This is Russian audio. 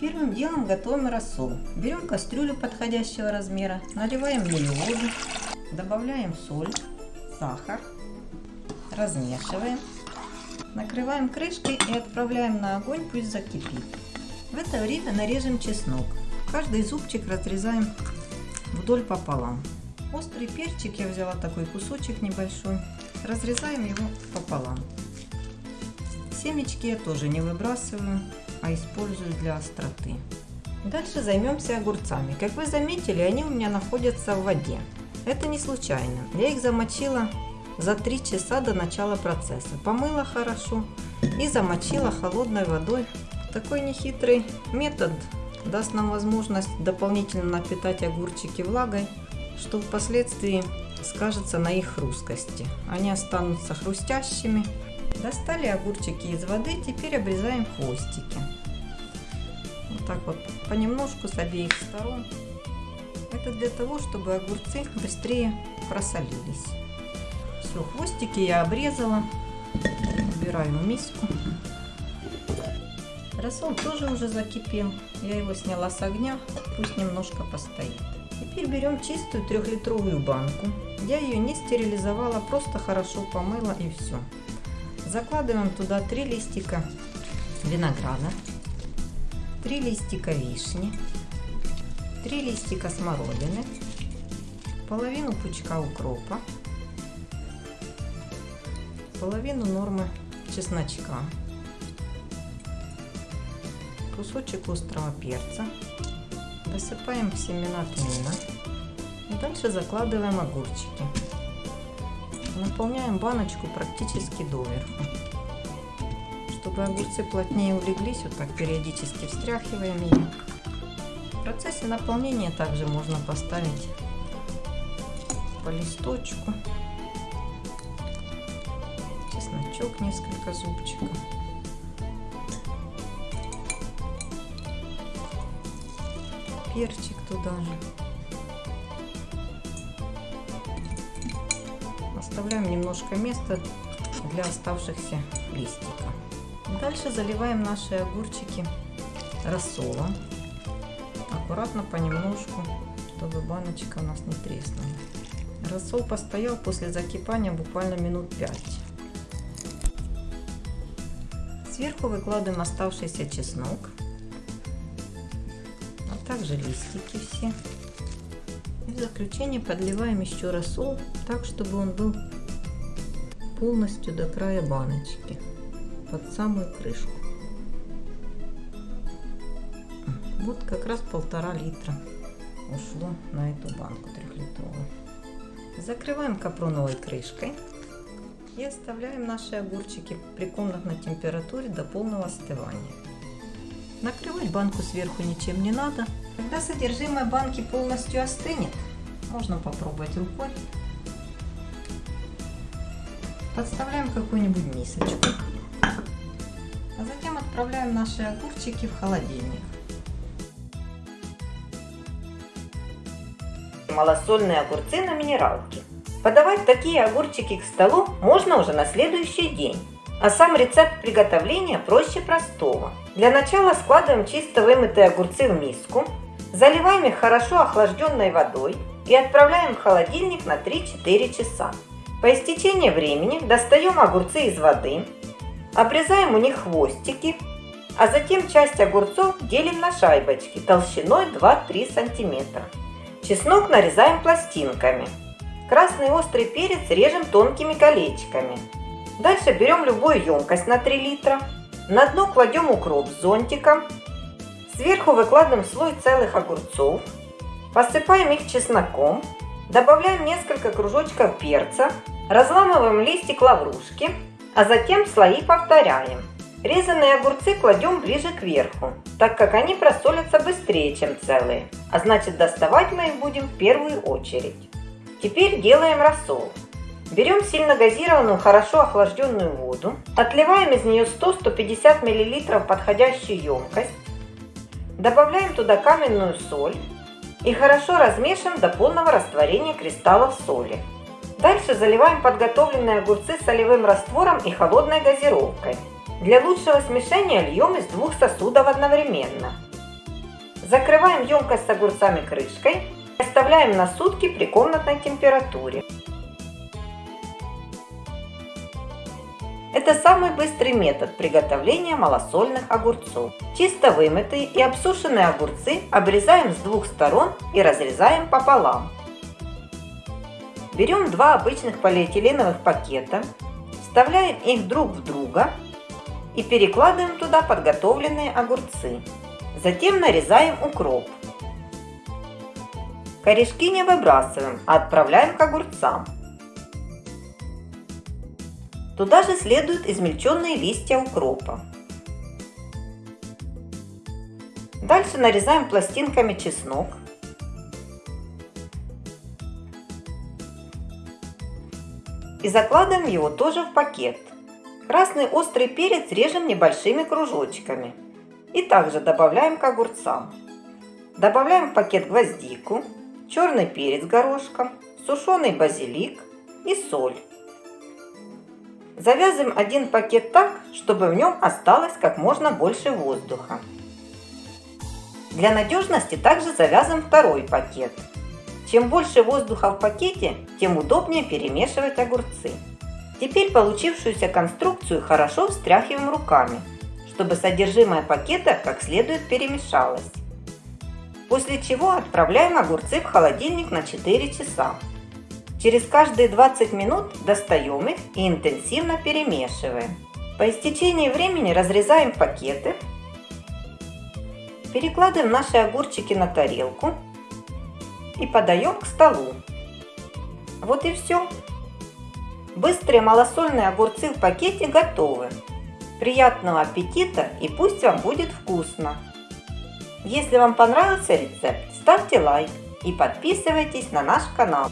Первым делом готовим рассол. Берем кастрюлю подходящего размера, наливаем в нее воду, добавляем соль, сахар, размешиваем, накрываем крышкой и отправляем на огонь, пусть закипит. В это время нарежем чеснок. Каждый зубчик разрезаем вдоль пополам. Острый перчик я взяла такой кусочек небольшой, разрезаем его пополам. Семечки я тоже не выбрасываю, а использую для остроты. Дальше займемся огурцами. Как вы заметили, они у меня находятся в воде. Это не случайно. Я их замочила за 3 часа до начала процесса. Помыла хорошо и замочила холодной водой. Такой нехитрый метод даст нам возможность дополнительно напитать огурчики влагой, что впоследствии скажется на их хрусткости. Они останутся хрустящими Достали огурчики из воды, теперь обрезаем хвостики. Вот так вот, понемножку с обеих сторон. Это для того, чтобы огурцы быстрее просолились. Все, хвостики я обрезала. Убираю в миску. Рассол тоже уже закипел. Я его сняла с огня, пусть немножко постоит. Теперь берем чистую трехлитровую банку. Я ее не стерилизовала, просто хорошо помыла и все. Закладываем туда 3 листика винограда, 3 листика вишни, 3 листика смородины, половину пучка укропа, половину нормы чесночка, кусочек острого перца, высыпаем семена тмина и дальше закладываем огурчики. Наполняем баночку практически доверху. Чтобы огурцы плотнее улеглись, вот так периодически встряхиваем ее. В процессе наполнения также можно поставить по листочку, чесночок несколько зубчиков. Перчик туда же. Оставляем немножко места для оставшихся листиков. Дальше заливаем наши огурчики рассолом. Аккуратно понемножку, чтобы баночка у нас не треснула. Рассол постоял после закипания буквально минут 5. Сверху выкладываем оставшийся чеснок, а также листики все. В заключение подливаем еще рассол так, чтобы он был полностью до края баночки, под самую крышку. Вот как раз полтора литра ушло на эту банку трехлитровую. Закрываем капроновой крышкой и оставляем наши огурчики при комнатной температуре до полного остывания. Накрывать банку сверху ничем не надо. Когда содержимое банки полностью остынет, можно попробовать рукой. Подставляем какую-нибудь мисочку. А затем отправляем наши огурчики в холодильник. Малосольные огурцы на минералке. Подавать такие огурчики к столу можно уже на следующий день. А сам рецепт приготовления проще простого. Для начала складываем чисто вымытые огурцы в миску, заливаем их хорошо охлажденной водой и отправляем в холодильник на 3-4 часа. По истечении времени достаем огурцы из воды, обрезаем у них хвостики, а затем часть огурцов делим на шайбочки толщиной 2-3 см. Чеснок нарезаем пластинками. Красный острый перец режем тонкими колечками. Дальше берем любую емкость на 3 литра. На дно кладем укроп с зонтиком. Сверху выкладываем слой целых огурцов. Посыпаем их чесноком. Добавляем несколько кружочков перца. Разламываем листик лаврушки. А затем слои повторяем. Резанные огурцы кладем ближе к верху, так как они просолятся быстрее, чем целые. А значит доставать мы их будем в первую очередь. Теперь делаем рассол. Берем сильно газированную, хорошо охлажденную воду, отливаем из нее 100-150 мл подходящую емкость, добавляем туда каменную соль и хорошо размешиваем до полного растворения кристаллов соли. Дальше заливаем подготовленные огурцы солевым раствором и холодной газировкой. Для лучшего смешения льем из двух сосудов одновременно. Закрываем емкость с огурцами крышкой оставляем на сутки при комнатной температуре. Это самый быстрый метод приготовления малосольных огурцов. Чисто вымытые и обсушенные огурцы обрезаем с двух сторон и разрезаем пополам. Берем два обычных полиэтиленовых пакета, вставляем их друг в друга и перекладываем туда подготовленные огурцы. Затем нарезаем укроп. Корешки не выбрасываем, а отправляем к огурцам. Туда же следуют измельченные листья укропа. Дальше нарезаем пластинками чеснок. И закладываем его тоже в пакет. Красный острый перец режем небольшими кружочками. И также добавляем к огурцам. Добавляем в пакет гвоздику, черный перец горошком, сушеный базилик и соль. Завязываем один пакет так, чтобы в нем осталось как можно больше воздуха. Для надежности также завязываем второй пакет. Чем больше воздуха в пакете, тем удобнее перемешивать огурцы. Теперь получившуюся конструкцию хорошо встряхиваем руками, чтобы содержимое пакета как следует перемешалось. После чего отправляем огурцы в холодильник на 4 часа. Через каждые 20 минут достаем их и интенсивно перемешиваем. По истечении времени разрезаем пакеты, перекладываем наши огурчики на тарелку и подаем к столу. Вот и все. Быстрые малосольные огурцы в пакете готовы. Приятного аппетита и пусть вам будет вкусно! Если вам понравился рецепт, ставьте лайк и подписывайтесь на наш канал.